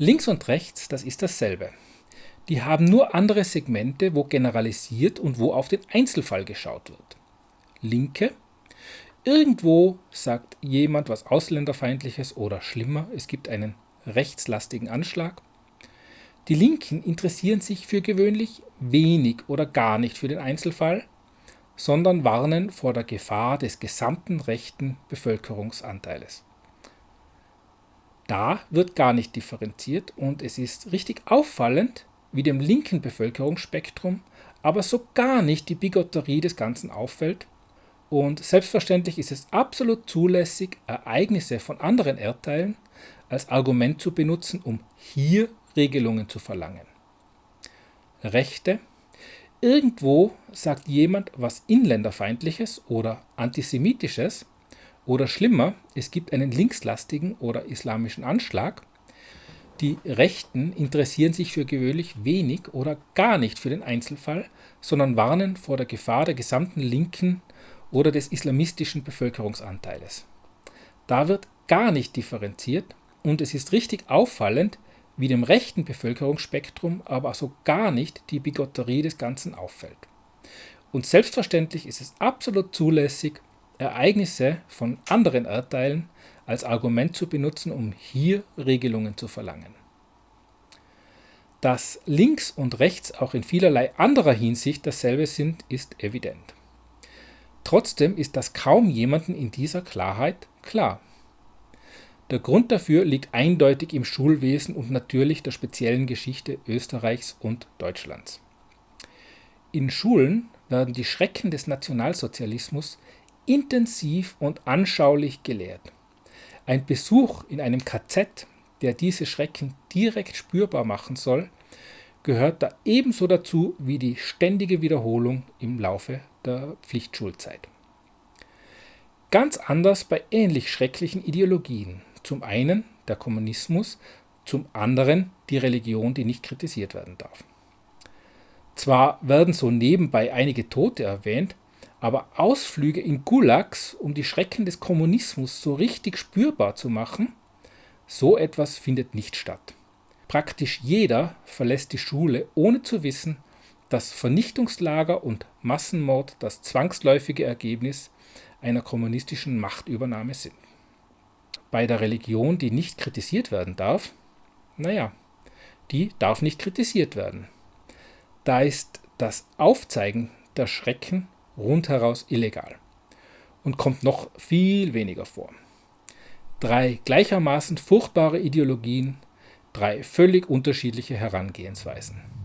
Links und rechts, das ist dasselbe. Die haben nur andere Segmente, wo generalisiert und wo auf den Einzelfall geschaut wird. Linke. Irgendwo sagt jemand was Ausländerfeindliches oder schlimmer, es gibt einen rechtslastigen Anschlag. Die Linken interessieren sich für gewöhnlich wenig oder gar nicht für den Einzelfall, sondern warnen vor der Gefahr des gesamten rechten Bevölkerungsanteiles. Da wird gar nicht differenziert und es ist richtig auffallend, wie dem linken Bevölkerungsspektrum aber so gar nicht die Bigotterie des Ganzen auffällt und selbstverständlich ist es absolut zulässig, Ereignisse von anderen Erdteilen als Argument zu benutzen, um hier Regelungen zu verlangen. Rechte. Irgendwo sagt jemand was Inländerfeindliches oder Antisemitisches oder schlimmer, es gibt einen linkslastigen oder islamischen Anschlag. Die Rechten interessieren sich für gewöhnlich wenig oder gar nicht für den Einzelfall, sondern warnen vor der Gefahr der gesamten linken oder des islamistischen Bevölkerungsanteiles. Da wird gar nicht differenziert und es ist richtig auffallend, wie dem rechten Bevölkerungsspektrum aber so gar nicht die Bigotterie des Ganzen auffällt. Und selbstverständlich ist es absolut zulässig, Ereignisse von anderen Erdteilen als Argument zu benutzen, um hier Regelungen zu verlangen. Dass links und rechts auch in vielerlei anderer Hinsicht dasselbe sind, ist evident. Trotzdem ist das kaum jemanden in dieser Klarheit klar. Der Grund dafür liegt eindeutig im Schulwesen und natürlich der speziellen Geschichte Österreichs und Deutschlands. In Schulen werden die Schrecken des Nationalsozialismus intensiv und anschaulich gelehrt. Ein Besuch in einem KZ, der diese Schrecken direkt spürbar machen soll, gehört da ebenso dazu wie die ständige Wiederholung im Laufe der Pflichtschulzeit. Ganz anders bei ähnlich schrecklichen Ideologien zum einen der Kommunismus, zum anderen die Religion, die nicht kritisiert werden darf. Zwar werden so nebenbei einige Tote erwähnt, aber Ausflüge in Gulags, um die Schrecken des Kommunismus so richtig spürbar zu machen, so etwas findet nicht statt. Praktisch jeder verlässt die Schule, ohne zu wissen, dass Vernichtungslager und Massenmord das zwangsläufige Ergebnis einer kommunistischen Machtübernahme sind bei der Religion, die nicht kritisiert werden darf, naja, die darf nicht kritisiert werden. Da ist das Aufzeigen der Schrecken rundheraus illegal und kommt noch viel weniger vor. Drei gleichermaßen furchtbare Ideologien, drei völlig unterschiedliche Herangehensweisen.